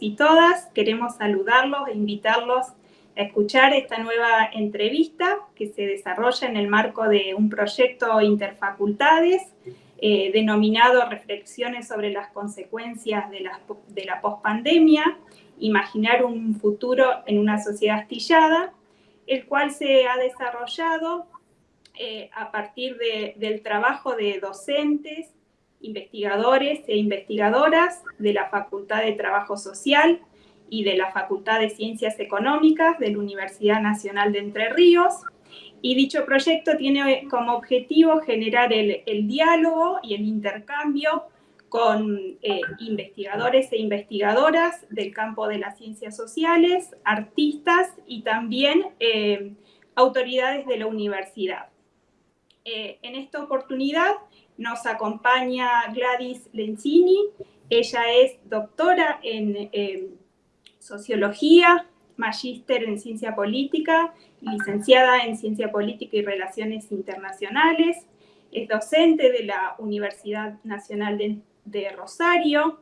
Y todas. Queremos saludarlos e invitarlos a escuchar esta nueva entrevista que se desarrolla en el marco de un proyecto interfacultades eh, denominado Reflexiones sobre las consecuencias de la, de la imaginar un futuro en una sociedad astillada, el cual se ha desarrollado eh, a partir del trabajo de docentes, investigadores e investigadoras de la Facultad de Trabajo Social y de la Facultad de Ciencias Económicas de la Universidad Nacional de Entre Ríos. Y dicho proyecto tiene como objetivo generar el, diálogo y el intercambio con eh, investigadores e investigadoras del campo de las ciencias sociales, artistas y también eh, autoridades de la universidad. Eh, en esta oportunidad nos acompaña Gladys Lenzini, ella es doctora en Sociología, magíster en Ciencia Política, licenciada en Ciencia Política y Relaciones Internacionales, es docente de la Universidad Nacional de, Rosario,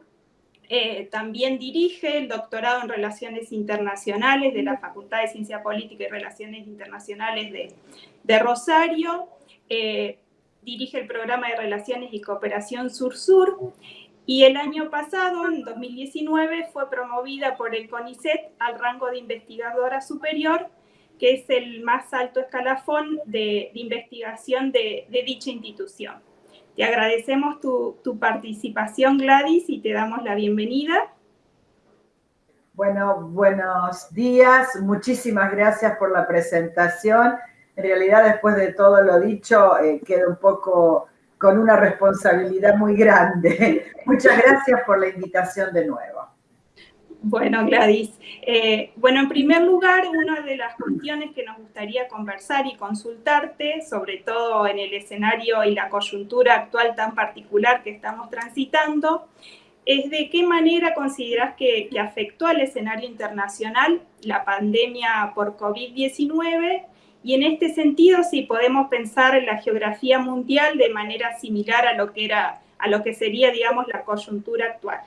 eh, también dirige el doctorado en Relaciones Internacionales de la Facultad de Ciencia Política y Relaciones Internacionales de, Rosario, eh, dirige el programa de Relaciones y Cooperación Sur-Sur y el año pasado, en 2019, fue promovida por el CONICET al rango de investigadora superior, que es el más alto escalafón de, investigación de, dicha institución. Te agradecemos tu, tu participación, Gladys, y te damos la bienvenida. Bueno, buenos días. Muchísimas gracias por la presentación en realidad, después de todo lo dicho, eh, quedo un poco con una responsabilidad muy grande. Muchas gracias por la invitación de nuevo. Bueno, Gladys. Eh, bueno, en primer lugar, una de las cuestiones que nos gustaría conversar y consultarte, sobre todo en el escenario y la coyuntura actual tan particular que estamos transitando, es de qué manera consideras que, que afectó al escenario internacional la pandemia por COVID-19 y en este sentido, si podemos pensar en la geografía mundial de manera similar a lo que, era, a lo que sería, digamos, la coyuntura actual.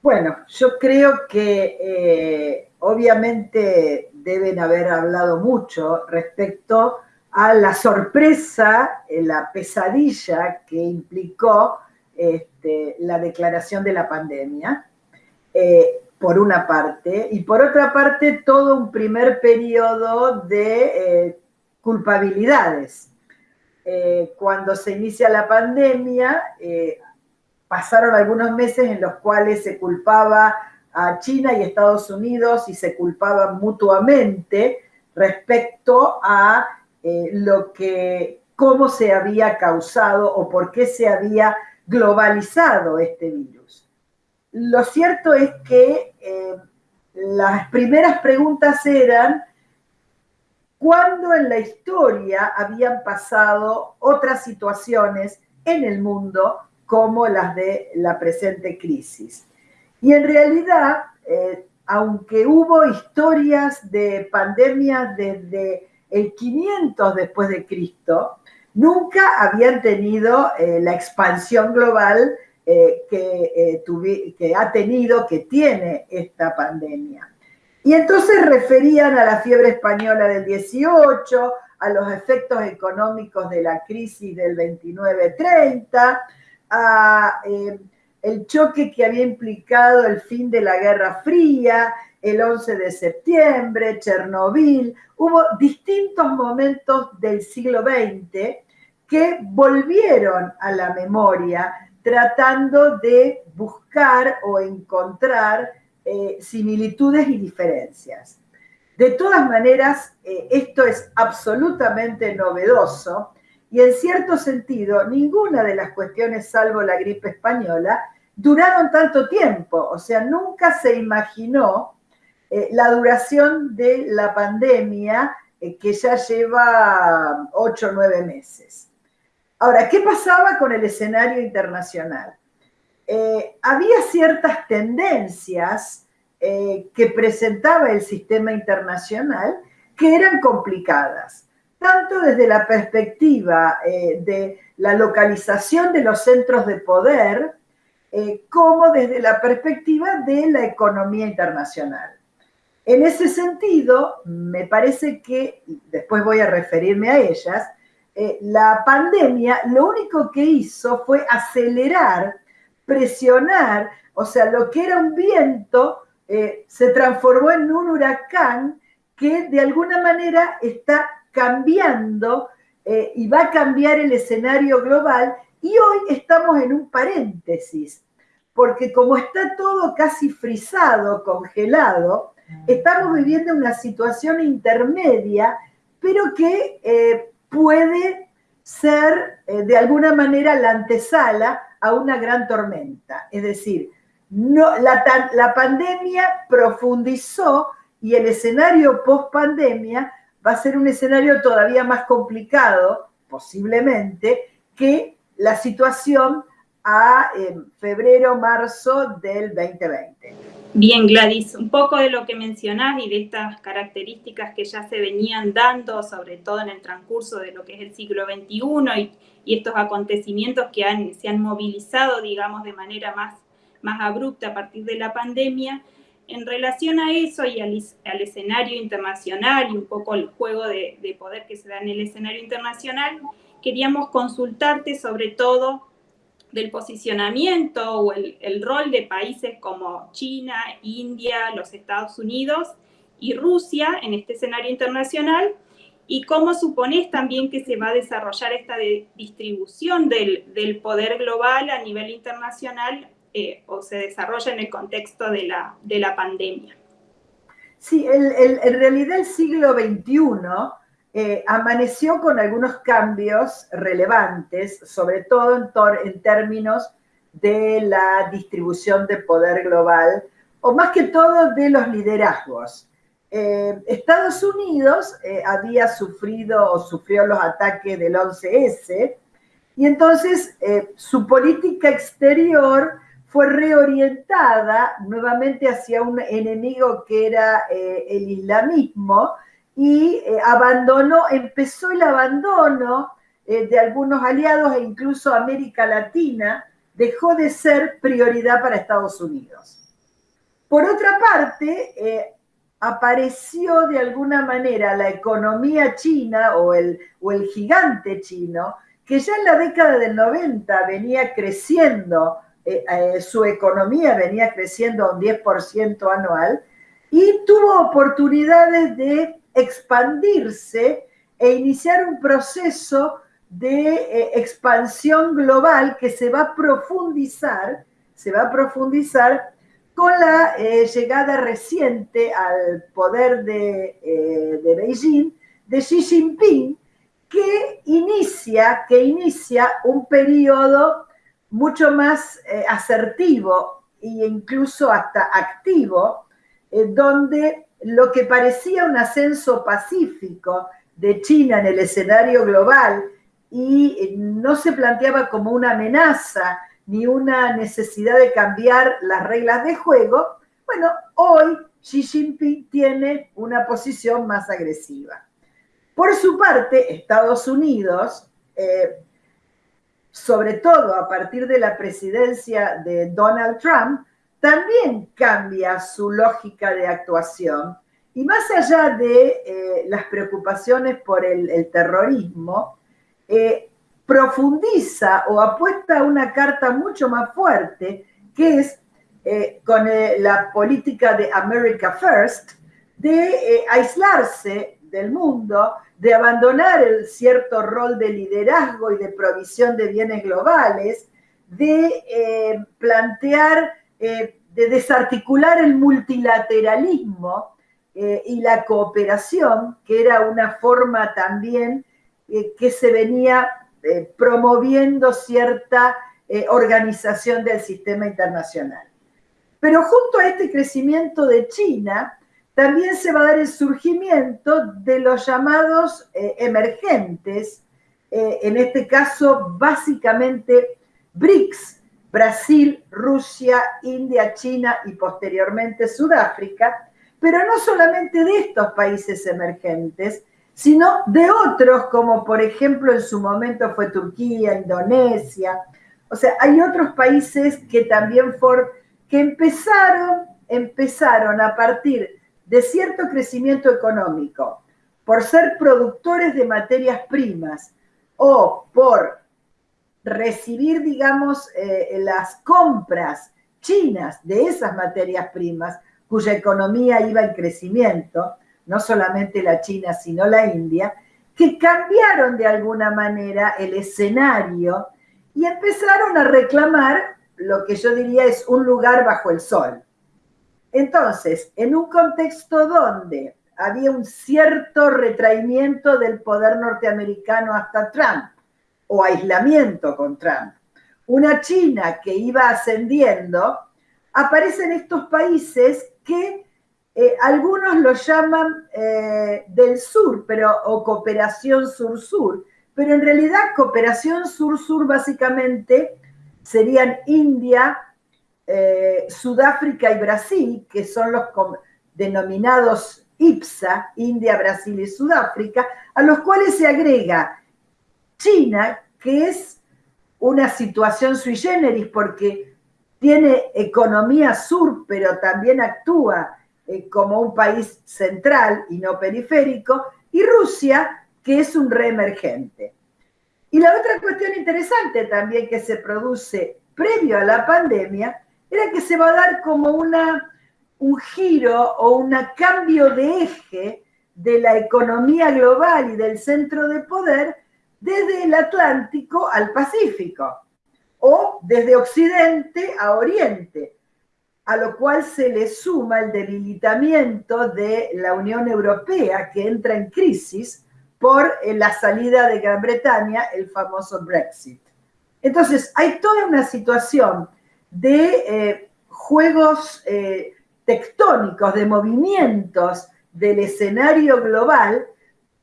Bueno, yo creo que eh, obviamente deben haber hablado mucho respecto a la sorpresa, eh, la pesadilla que implicó este, la declaración de la pandemia. Eh, por una parte, y por otra parte todo un primer periodo de eh, culpabilidades. Eh, cuando se inicia la pandemia, eh, pasaron algunos meses en los cuales se culpaba a China y Estados Unidos y se culpaban mutuamente respecto a lo que, cómo se había causado o por qué se había globalizado este virus. Lo cierto es que eh, las primeras preguntas eran, ¿cuándo en la historia habían pasado otras situaciones en el mundo como las de la presente crisis? Y en realidad, eh, aunque hubo historias de pandemias desde el 500 después de Cristo, nunca habían tenido eh, la expansión global eh, que, eh, que ha tenido, que tiene esta pandemia. Y entonces referían a la fiebre española del 18, a los efectos económicos de la crisis del 29-30, a eh, el choque que había implicado el fin de la Guerra Fría, el 11 de septiembre, Chernobyl. Hubo distintos momentos del siglo XX que volvieron a la memoria tratando de buscar o encontrar eh, similitudes y diferencias. De todas maneras, eh, esto es absolutamente novedoso y en cierto sentido, ninguna de las cuestiones, salvo la gripe española, duraron tanto tiempo. O sea, nunca se imaginó eh, la duración de la pandemia que ya lleva ocho o nueve meses. Ahora, ¿qué pasaba con el escenario internacional? Eh, había ciertas tendencias eh, que presentaba el sistema internacional que eran complicadas, tanto desde la perspectiva eh, de la localización de los centros de poder, como desde la perspectiva de la economía internacional. En ese sentido, me parece que, después voy a referirme a ellas, eh, la pandemia lo único que hizo fue acelerar, presionar, o sea, lo que era un viento eh, se transformó en un huracán que de alguna manera está cambiando eh, y va a cambiar el escenario global. Y hoy estamos en un paréntesis, porque como está todo casi frisado, congelado, Estamos viviendo una situación intermedia, pero que eh, puede ser eh, de alguna manera la antesala a una gran tormenta. Es decir, no, la, la pandemia profundizó y el escenario post pandemia va a ser un escenario todavía más complicado, posiblemente, que la situación a febrero, marzo del 2020. Bien, Gladys, un poco de lo que mencionás y de estas características que ya se venían dando, sobre todo en el transcurso de lo que es el siglo XXI y, estos acontecimientos que han, se han movilizado, digamos, de manera más, más abrupta a partir de la pandemia. En relación a eso y al, escenario internacional y un poco el juego de, de poder que se da en el escenario internacional, queríamos consultarte sobre todo del posicionamiento o el, rol de países como China, India, los Estados Unidos y Rusia en este escenario internacional y cómo supones también que se va a desarrollar esta distribución del, poder global a nivel internacional eh, o se desarrolla en el contexto de la, de la pandemia. Sí, en realidad el siglo XXI eh, amaneció con algunos cambios relevantes, sobre todo en, términos de la distribución de poder global, o más que todo de los liderazgos. Eh, Estados Unidos eh, había sufrido o sufrió los ataques del 11S, y entonces su política exterior fue reorientada nuevamente hacia un enemigo que era el islamismo, y eh, abandonó, empezó el abandono eh, de algunos aliados e incluso América Latina dejó de ser prioridad para Estados Unidos. Por otra parte, eh, apareció de alguna manera la economía china o el, o el gigante chino, que ya en la década del 90 venía creciendo, su economía venía creciendo un 10% anual, y tuvo oportunidades de expandirse e iniciar un proceso de eh, expansión global que se va a profundizar, se va a profundizar con la eh, llegada reciente al poder de, eh, de, Beijing de Xi Jinping, que inicia, que inicia un periodo mucho más asertivo e incluso hasta activo, donde lo que parecía un ascenso pacífico de China en el escenario global y eh, no se planteaba como una amenaza ni una necesidad de cambiar las reglas de juego, bueno, hoy Xi Jinping tiene una posición más agresiva. Por su parte, Estados Unidos, eh, sobre todo a partir de la presidencia de Donald Trump, también cambia su lógica de actuación. Y más allá de eh, las preocupaciones por el, terrorismo, eh, profundiza o apuesta una carta mucho más fuerte, que es eh, con la política de America First, de aislarse del mundo, de abandonar el cierto rol de liderazgo y de provisión de bienes globales, de plantear de desarticular el multilateralismo eh, y la cooperación, que era una forma también eh, que se venía eh, promoviendo cierta organización del sistema internacional. Pero junto a este crecimiento de China, también se va a dar el surgimiento de los llamados emergentes, en este caso básicamente BRICS, Brasil, Rusia, India, China y posteriormente Sudáfrica, pero no solamente de estos países emergentes, sino de otros como por ejemplo en su momento fue Turquía, Indonesia. O sea, hay otros países que también for, que empezaron, empezaron a partir de cierto crecimiento económico, por ser productores de materias primas o por recibir, digamos, eh, las compras chinas de esas materias primas, cuya economía iba en crecimiento, no solamente la China, sino la India, que cambiaron de alguna manera el escenario y empezaron a reclamar lo que yo diría es un lugar bajo el sol. Entonces, en un contexto donde había un cierto retraimiento del poder norteamericano hasta Trump, o aislamiento con Trump, una China que iba ascendiendo, aparecen estos países que eh, algunos lo llaman eh, del sur, pero, o cooperación sur-sur, pero en realidad cooperación sur-sur básicamente serían India, eh, Sudáfrica y Brasil, que son los denominados IPSA, India, Brasil y Sudáfrica, a los cuales se agrega China, que es una situación sui generis porque tiene economía sur, pero también actúa eh, como un país central y no periférico, y Rusia, que es un reemergente. Y la otra cuestión interesante también que se produce previo a la pandemia era que se va a dar como una, un giro o un cambio de eje de la economía global y del centro de poder desde el Atlántico al Pacífico o desde Occidente a Oriente, a lo cual se le suma el debilitamiento de la Unión Europea que entra en crisis por eh, la salida de Gran Bretaña, el famoso Brexit. Entonces, hay toda una situación de eh, juegos eh, tectónicos, de movimientos del escenario global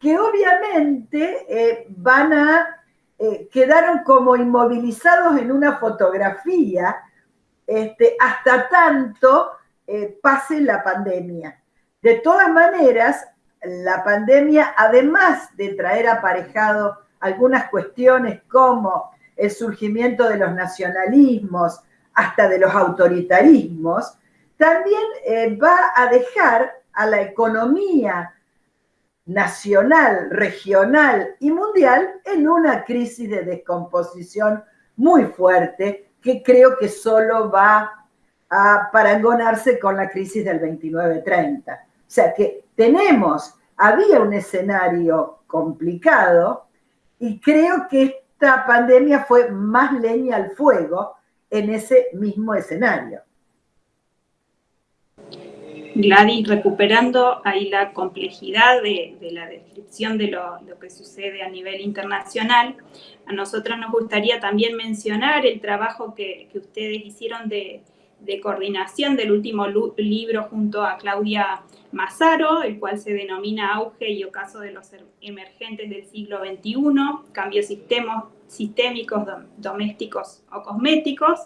que obviamente eh, van a, eh, quedaron como inmovilizados en una fotografía este, hasta tanto eh, pase la pandemia. De todas maneras, la pandemia, además de traer aparejado algunas cuestiones como el surgimiento de los nacionalismos, hasta de los autoritarismos, también va a dejar a la economía nacional, regional y mundial en una crisis de descomposición muy fuerte que creo que solo va a parangonarse con la crisis del 29-30. O sea que tenemos, había un escenario complicado y creo que esta pandemia fue más leña al fuego en ese mismo escenario. Gladys, recuperando ahí la complejidad de, la descripción de lo, que sucede a nivel internacional, a nosotros nos gustaría también mencionar el trabajo que, ustedes hicieron de, coordinación del último libro junto a Claudia Mazzaro, el cual se denomina Auge y Ocaso de los Emergentes del siglo XXI, cambios sistémicos, domésticos o cosméticos,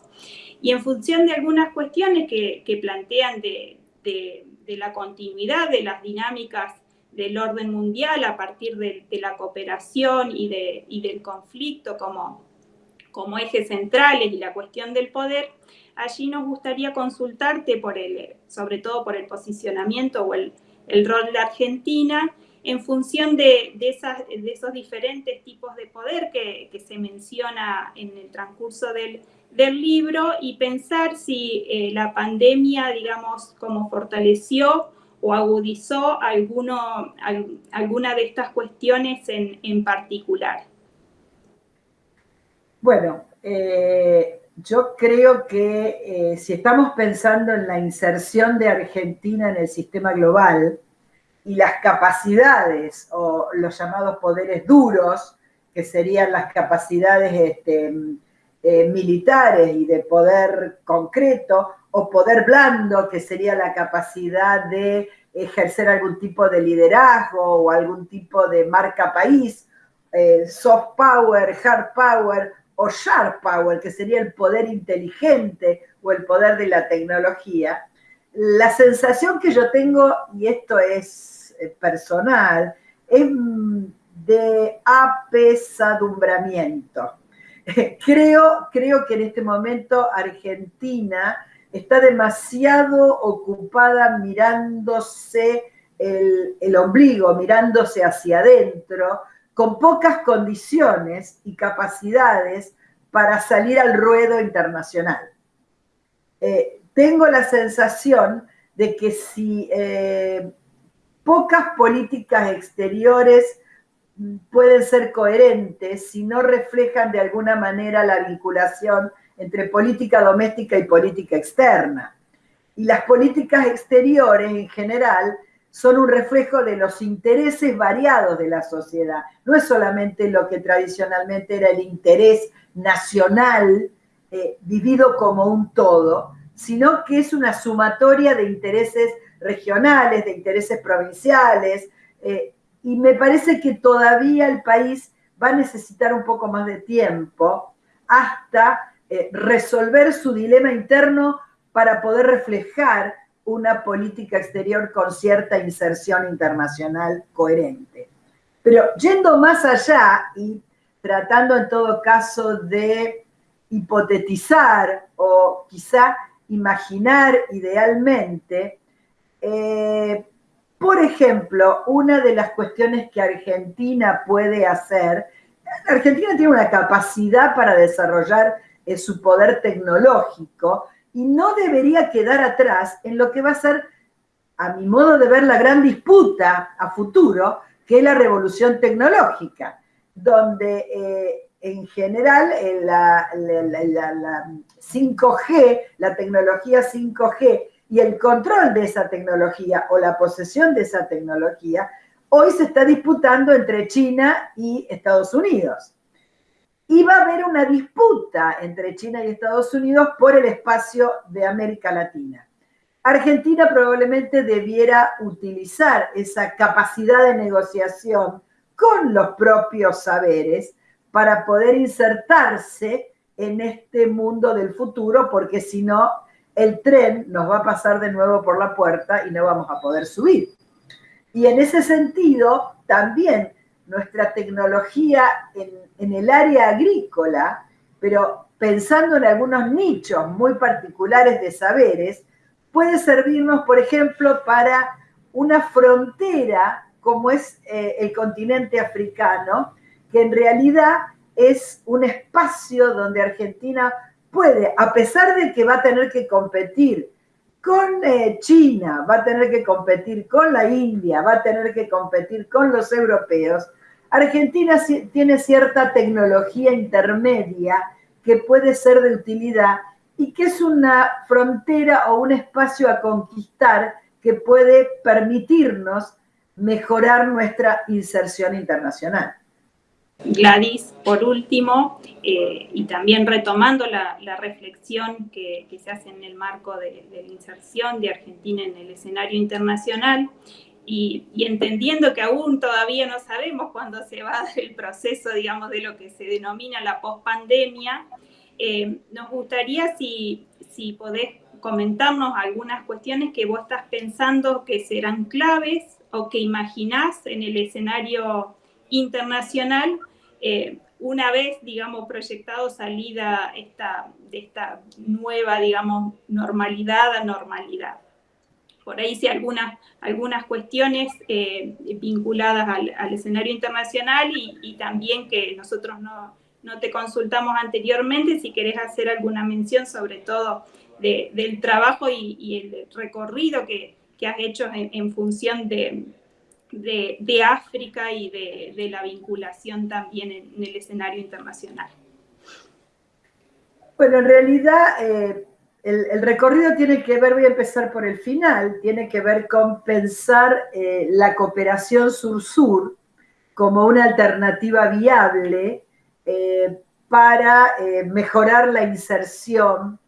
y en función de algunas cuestiones que plantean de de, la continuidad de las dinámicas del orden mundial a partir de, la cooperación y, de, del conflicto como, como ejes centrales y la cuestión del poder, allí nos gustaría consultarte por el, sobre todo por el posicionamiento o el, rol de Argentina en función de, esas, de, esos diferentes tipos de poder que se menciona en el transcurso del, del libro y pensar si eh, la pandemia, digamos, como fortaleció o agudizó alguno, alguna de estas cuestiones en, particular. Bueno, eh, yo creo que eh, si estamos pensando en la inserción de Argentina en el sistema global y las capacidades o los llamados poderes duros, que serían las capacidades este, eh, militares y de poder concreto, o poder blando, que sería la capacidad de ejercer algún tipo de liderazgo o algún tipo de marca país, eh, soft power, hard power o sharp power, que sería el poder inteligente o el poder de la tecnología, la sensación que yo tengo, y esto es eh, personal, es mm, de apesadumbramiento creo, creo que en este momento Argentina está demasiado ocupada mirándose el, el ombligo, mirándose hacia adentro, con pocas condiciones y capacidades para salir al ruedo internacional. Eh, tengo la sensación de que si eh, pocas políticas exteriores pueden ser coherentes, si no reflejan de alguna manera la vinculación entre política doméstica y política externa. Y las políticas exteriores en general son un reflejo de los intereses variados de la sociedad. No es solamente lo que tradicionalmente era el interés nacional eh, vivido como un todo, sino que es una sumatoria de intereses regionales, de intereses provinciales, eh, y me parece que todavía el país va a necesitar un poco más de tiempo hasta eh, resolver su dilema interno para poder reflejar una política exterior con cierta inserción internacional coherente. Pero yendo más allá y tratando en todo caso de hipotetizar o quizá imaginar idealmente, eh, por ejemplo, una de las cuestiones que Argentina puede hacer, Argentina tiene una capacidad para desarrollar eh, su poder tecnológico, y no debería quedar atrás en lo que va a ser, a mi modo de ver, la gran disputa a futuro, que es la revolución tecnológica, donde eh, en general eh, la, 5G, la tecnología 5G y el control de esa tecnología o la posesión de esa tecnología, hoy se está disputando entre China y Estados Unidos y va a haber una disputa entre China y Estados Unidos por el espacio de América Latina. Argentina probablemente debiera utilizar esa capacidad de negociación con los propios saberes para poder insertarse en este mundo del futuro, porque si no, el tren nos va a pasar de nuevo por la puerta y no vamos a poder subir. Y en ese sentido, también nuestra tecnología en, el área agrícola, pero pensando en algunos nichos muy particulares de saberes, puede servirnos, por ejemplo, para una frontera como es eh, el continente africano, que en realidad es un espacio donde Argentina puede, a pesar de que va a tener que competir con eh, China, va a tener que competir con la India, va a tener que competir con los europeos, Argentina tiene cierta tecnología intermedia que puede ser de utilidad y que es una frontera o un espacio a conquistar que puede permitirnos mejorar nuestra inserción internacional. Gladys, por último, eh, y también retomando la, reflexión que, se hace en el marco de, la inserción de Argentina en el escenario internacional, y, entendiendo que aún todavía no sabemos cuándo se va a dar el proceso, digamos, de lo que se denomina la pospandemia, eh, nos gustaría si, si podés comentarnos algunas cuestiones que vos estás pensando que serán claves o que imaginás en el escenario internacional eh, una vez, digamos, proyectado salida esta, de esta nueva, digamos, normalidad a normalidad. Por ahí sí algunas, algunas cuestiones eh, vinculadas al, escenario internacional y, también que nosotros no, te consultamos anteriormente, si querés hacer alguna mención sobre todo del trabajo y, el recorrido que, has hecho en, función de, de, África y de, la vinculación también en, el escenario internacional. Bueno, en realidad... Eh, el, recorrido tiene que ver, voy a empezar por el final, tiene que ver con pensar eh, la cooperación sur-sur como una alternativa viable eh, para mejorar la inserción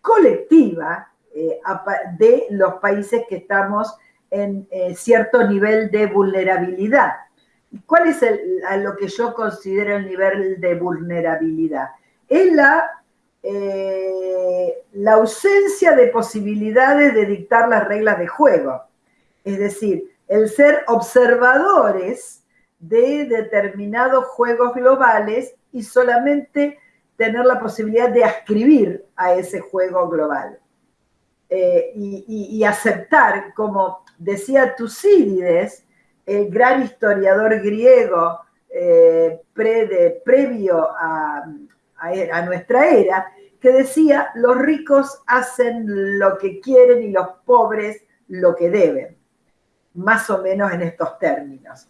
colectiva de los países que estamos en cierto nivel de vulnerabilidad. ¿Cuál es a lo que yo considero el nivel de vulnerabilidad? Es la eh, la ausencia de posibilidades de dictar las reglas de juego. Es decir, el ser observadores de determinados juegos globales y solamente tener la posibilidad de ascribir a ese juego global. Eh, y, aceptar, como decía Tucídides, el gran historiador griego eh, previo a, nuestra era, que decía, los ricos hacen lo que quieren y los pobres lo que deben, más o menos en estos términos.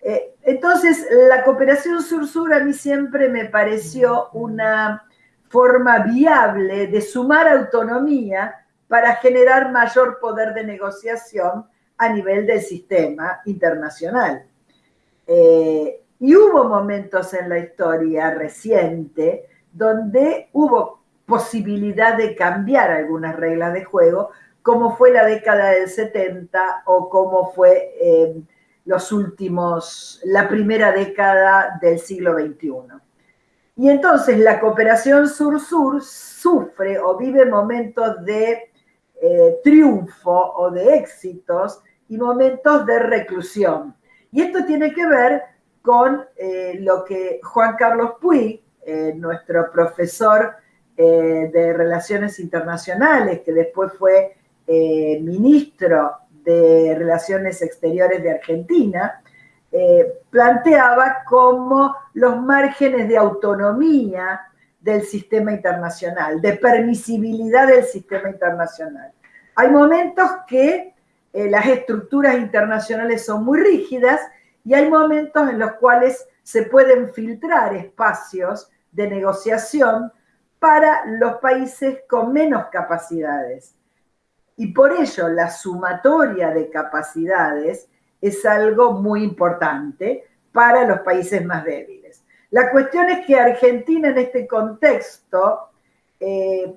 Eh, entonces, la cooperación sur-sur a mí siempre me pareció una forma viable de sumar autonomía para generar mayor poder de negociación a nivel del sistema internacional. Eh, y hubo momentos en la historia reciente donde hubo posibilidad de cambiar algunas reglas de juego, como fue la década del 70 o como fue eh, los últimos, la primera década del siglo XXI. Y entonces la cooperación sur-sur sufre o vive momentos de eh, triunfo o de éxitos y momentos de reclusión. Y esto tiene que ver con eh, lo que Juan Carlos Puig, nuestro profesor eh, de Relaciones Internacionales, que después fue eh, ministro de Relaciones Exteriores de Argentina, eh, planteaba como los márgenes de autonomía del sistema internacional, de permisibilidad del sistema internacional. Hay momentos que las estructuras internacionales son muy rígidas y hay momentos en los cuales se pueden filtrar espacios de negociación para los países con menos capacidades. Y por ello la sumatoria de capacidades es algo muy importante para los países más débiles. La cuestión es que Argentina en este contexto eh,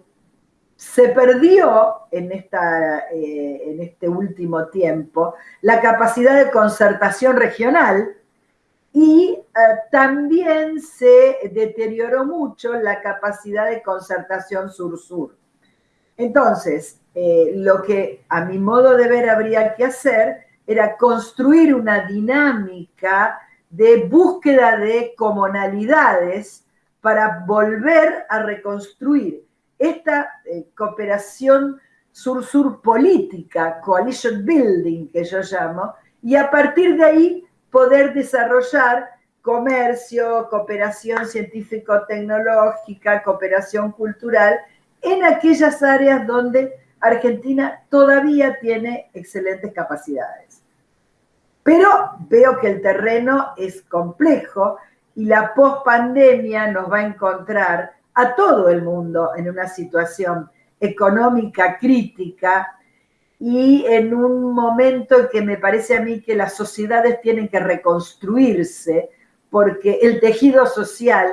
se perdió en, esta, eh, en este último tiempo la capacidad de concertación regional y eh, también se deterioró mucho la capacidad de concertación sur-sur. Entonces, eh, lo que a mi modo de ver habría que hacer era construir una dinámica de búsqueda de comunalidades para volver a reconstruir esta eh, cooperación sur-sur política, coalition building que yo llamo, y a partir de ahí poder desarrollar comercio, cooperación científico-tecnológica, cooperación cultural, en aquellas áreas donde Argentina todavía tiene excelentes capacidades. Pero veo que el terreno es complejo y la pospandemia nos va a encontrar a todo el mundo en una situación económica crítica, y en un momento en que me parece a mí que las sociedades tienen que reconstruirse porque el tejido social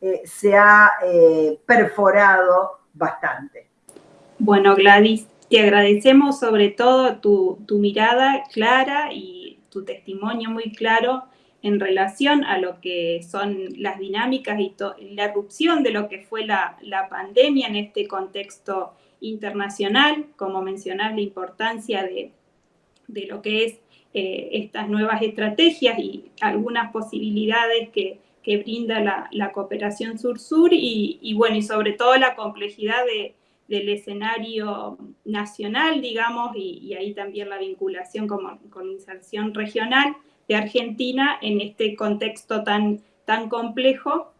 eh, se ha eh, perforado bastante. Bueno, Gladys, te agradecemos sobre todo tu, mirada clara y tu testimonio muy claro en relación a lo que son las dinámicas y la erupción de lo que fue la, la pandemia en este contexto internacional, como mencionar la importancia de, lo que es eh, estas nuevas estrategias y algunas posibilidades que, brinda la, cooperación sur-sur y, bueno, y sobre todo la complejidad del escenario nacional, digamos, y, ahí también la vinculación con, con, inserción regional de Argentina en este contexto tan, tan complejo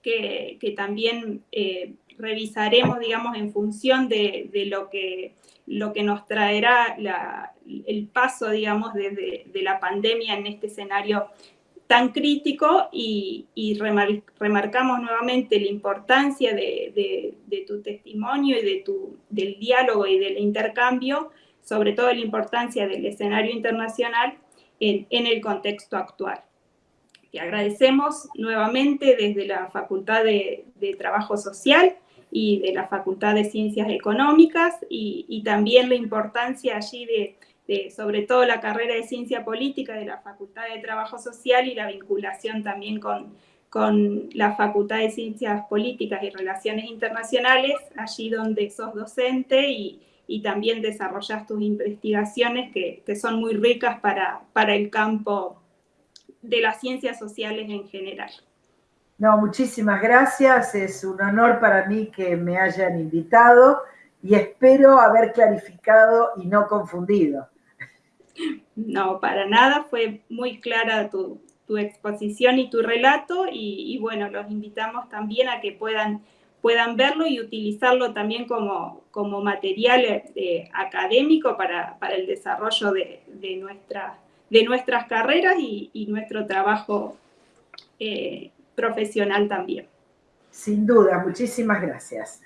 que, también eh, revisaremos, digamos, en función de, lo, que, lo que nos traerá el paso, digamos, de, la pandemia en este escenario tan crítico y, remarcamos nuevamente la importancia de, tu testimonio y de tu, del diálogo y del intercambio, sobre todo la importancia del escenario internacional en, en el contexto actual. Te agradecemos nuevamente desde la Facultad de Trabajo Social y de la Facultad de Ciencias Económicas y, también la importancia allí de, sobre todo la carrera de Ciencia Política de la Facultad de Trabajo Social y la vinculación también con, con la Facultad de Ciencias Políticas y Relaciones Internacionales, allí donde sos docente y, y también desarrollas tus investigaciones que, que, son muy ricas para, para el campo de las ciencias sociales en general. No, muchísimas gracias. Es un honor para mí que me hayan invitado y espero haber clarificado y no confundido. No, para nada. Fue muy clara tu, exposición y tu relato y, bueno, los invitamos también a que puedan, puedan verlo y utilizarlo también como, como material eh, académico para, el desarrollo de, de nuestras carreras y, nuestro trabajo eh, profesional también. Sin duda, muchísimas gracias.